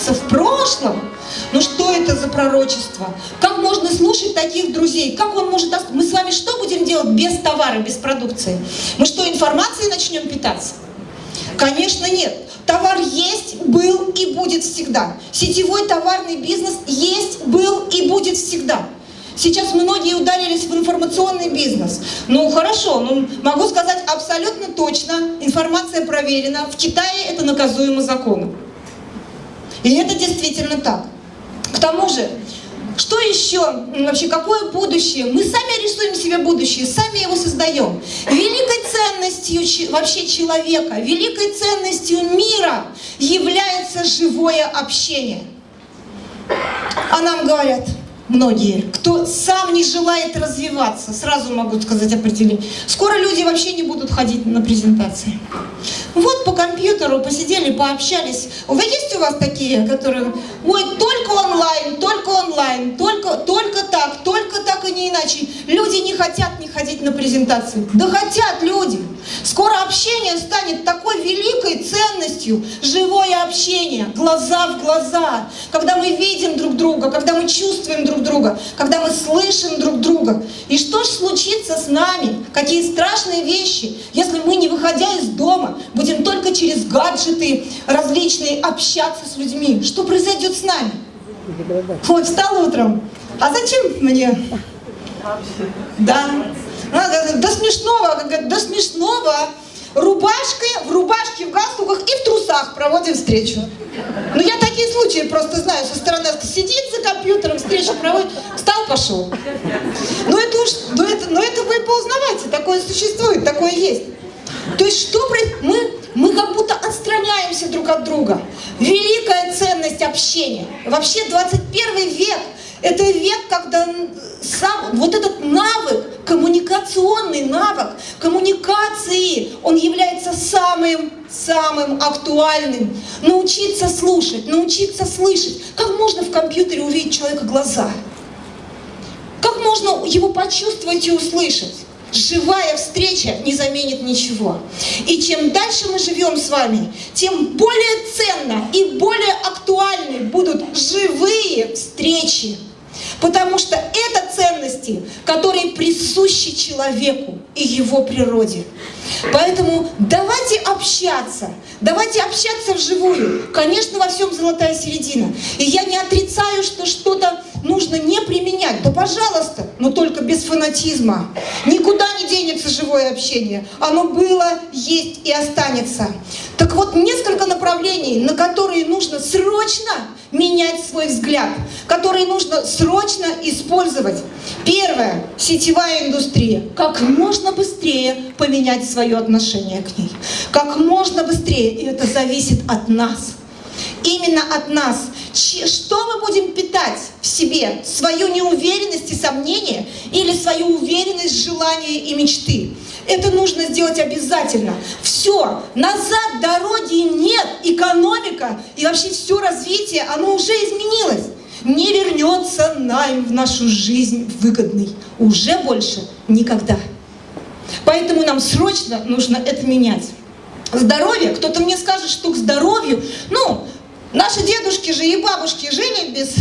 останется в прошлом. Ну что это за пророчество? Как можно слушать таких друзей? Как он может... Мы с вами что будем делать без товара, без продукции? Мы что, информацией начнем питаться? Конечно, нет. Товар есть, был и будет всегда. Сетевой товарный бизнес есть, был и будет всегда. Сейчас многие ударились в информационный бизнес. Ну хорошо, ну, могу сказать абсолютно точно, информация проверена, в Китае это наказуемо законом. И это действительно так. К тому же, что еще, вообще, какое будущее? Мы сами рисуем себе будущее, сами его создаем. Великой ценностью вообще человека, великой ценностью мира является живое общение. А нам говорят, многие, кто сам не желает развиваться, сразу могу сказать определение. Скоро люди вообще не будут ходить на презентации. Вот по компьютеру посидели, пообщались. Вы есть у вас такие, которые, ой, только онлайн, только онлайн, только, только так, только так и не иначе. Люди не хотят не ходить на презентации. Да хотят люди. Скоро общение станет такой великой ценностью, живое общение, глаза в глаза, когда мы видим друг друга, когда мы чувствуем друг друга, когда мы слышим друг друга. И что же случится с нами? Какие страшные вещи, если мы, не выходя из дома, будем только через гаджеты различные общаться с людьми. Что произойдет с нами? Вот, встал утром. А зачем мне? Да. До смешного, до смешного. Рубашкой, в рубашке, в галстуках и в трусах проводим встречу. Ну, я такие случаи просто знаю. Со стороны сидит за компьютером, встречу проводит, встал, пошел. Ну, это уж, ну, это, ну, это вы поузнавайте, такое существует, такое есть. То есть что мы, мы как будто отстраняемся друг от друга. Великая ценность общения. Вообще 21 век – это век, когда сам, вот этот навык, коммуникационный навык, коммуникации, он является самым, самым актуальным. Научиться слушать, научиться слышать. Как можно в компьютере увидеть человека глаза? Как можно его почувствовать и услышать? живая встреча не заменит ничего. И чем дальше мы живем с вами, тем более ценно и более Потому что это ценности, которые присущи человеку и его природе. Поэтому давайте общаться, давайте общаться вживую. Конечно, во всем золотая середина. И я не отрицаю, что что-то нужно не применять. Да пожалуйста, но только без фанатизма. Никуда не денется живое общение. Оно было, есть и останется. Так вот, несколько направлений, на которые нужно срочно менять свой взгляд, которые нужно срочно использовать. Первое – сетевая индустрия. Как можно быстрее поменять свое отношение к ней. Как можно быстрее, и это зависит от нас. Именно от нас. Что мы будем питать в себе? Свою неуверенность и сомнение или свою уверенность, желания и мечты? Это нужно сделать обязательно. Все, назад дороги нет, экономика и вообще все развитие, оно уже изменилось. Не вернется найм в нашу жизнь выгодный. Уже больше никогда. Поэтому нам срочно нужно это менять. Здоровье, кто-то мне скажет, что к здоровью, ну, наши дедушки же и бабушки жили без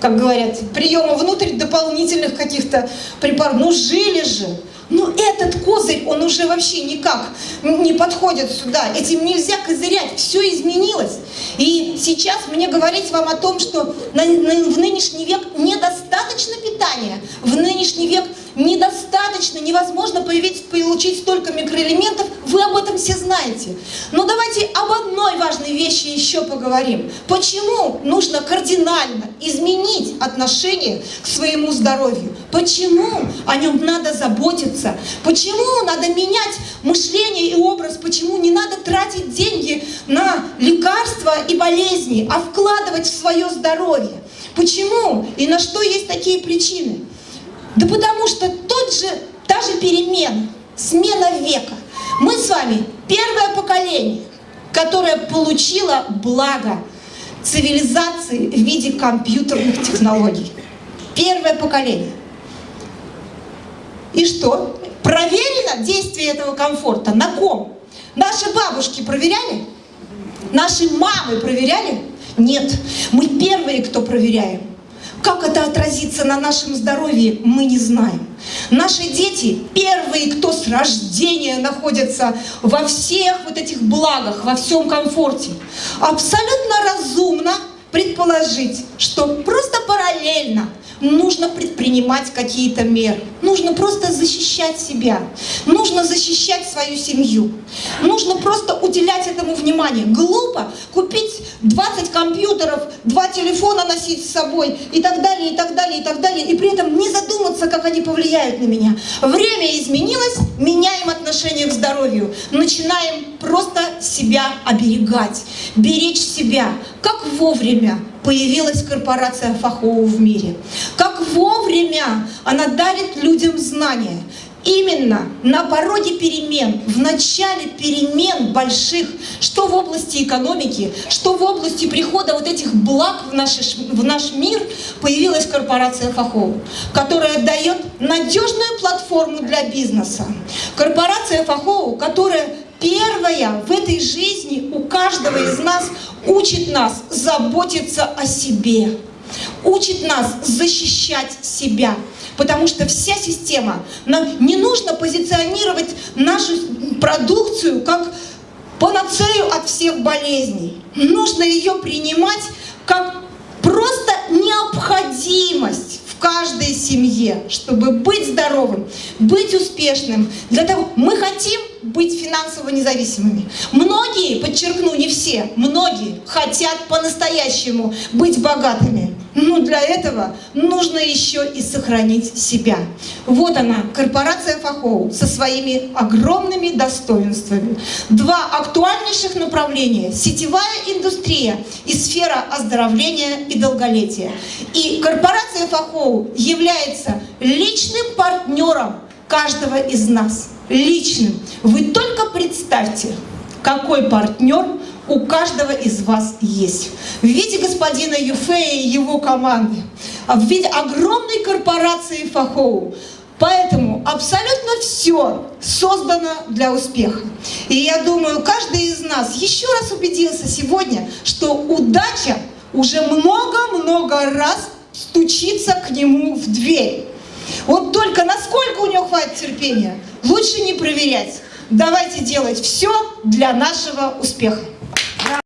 как говорят, приема внутрь дополнительных каких-то препаратов. Ну, жили же. Но этот козырь, он уже вообще никак не подходит сюда. Этим нельзя козырять, все изменилось. И сейчас мне говорить вам о том, что на, на, в нынешний век недостаточно питания, в нынешний век недостаточно, невозможно появить, получить столько микроэлементов, вы об этом все знаете. Но давайте об одной важной вещи еще поговорим. Почему нужно кардинально изменить отношение к своему здоровью? Почему о нем надо заботиться? Почему надо менять мышление и образ? Почему не надо тратить деньги на лекарства и болезни, а вкладывать в свое здоровье? Почему и на что есть такие причины? Да потому что тот же, та же перемена, смена века. Мы с вами первое поколение, которое получило благо цивилизации в виде компьютерных технологий. Первое поколение. И что? Проверено действие этого комфорта? На ком? Наши бабушки проверяли? Наши мамы проверяли? Нет, мы первые, кто проверяем. Как это отразится на нашем здоровье, мы не знаем. Наши дети первые, кто с рождения находятся во всех вот этих благах, во всем комфорте. Абсолютно разумно предположить, что просто параллельно нужно предпринимать какие-то меры. Нужно просто защищать себя. Нужно защищать свою семью. Нужно просто уделять этому внимание. Глупо купить 20 компьютеров, два телефона носить с собой и так далее, и так далее, и так далее, и при этом не задуматься, как они повлияют на меня. Время изменилось, меняем отношение к здоровью. Начинаем просто себя оберегать, беречь себя. Как вовремя появилась корпорация Фахоу в мире. Как вовремя она дарит людям знания. Именно на пороге перемен, в начале перемен больших, что в области экономики, что в области прихода вот этих благ в наш, в наш мир, появилась корпорация Фахоу, которая дает надежную платформу для бизнеса. Корпорация Фахоу, которая первая в этой жизни у каждого из нас учит нас заботиться о себе, учит нас защищать себя. Потому что вся система, нам не нужно позиционировать нашу продукцию как панацею от всех болезней. Нужно ее принимать как просто необходимость в каждой семье, чтобы быть здоровым, быть успешным. Для того мы хотим быть финансово независимыми. Многие, подчеркну, не все, многие хотят по-настоящему быть богатыми. Но для этого нужно еще и сохранить себя. Вот она, корпорация Фахоу со своими огромными достоинствами. Два актуальнейших направления – сетевая индустрия и сфера оздоровления и долголетия. И корпорация Фахоу является личным партнером каждого из нас. Личным. Вы только представьте, какой партнер у каждого из вас есть. В виде господина Юфея и его команды, в виде огромной корпорации Фахоу. Поэтому абсолютно все создано для успеха. И я думаю, каждый из нас еще раз убедился сегодня, что удача уже много-много раз стучится к нему в дверь. Вот только насколько у него хватит терпения, лучше не проверять. Давайте делать все для нашего успеха.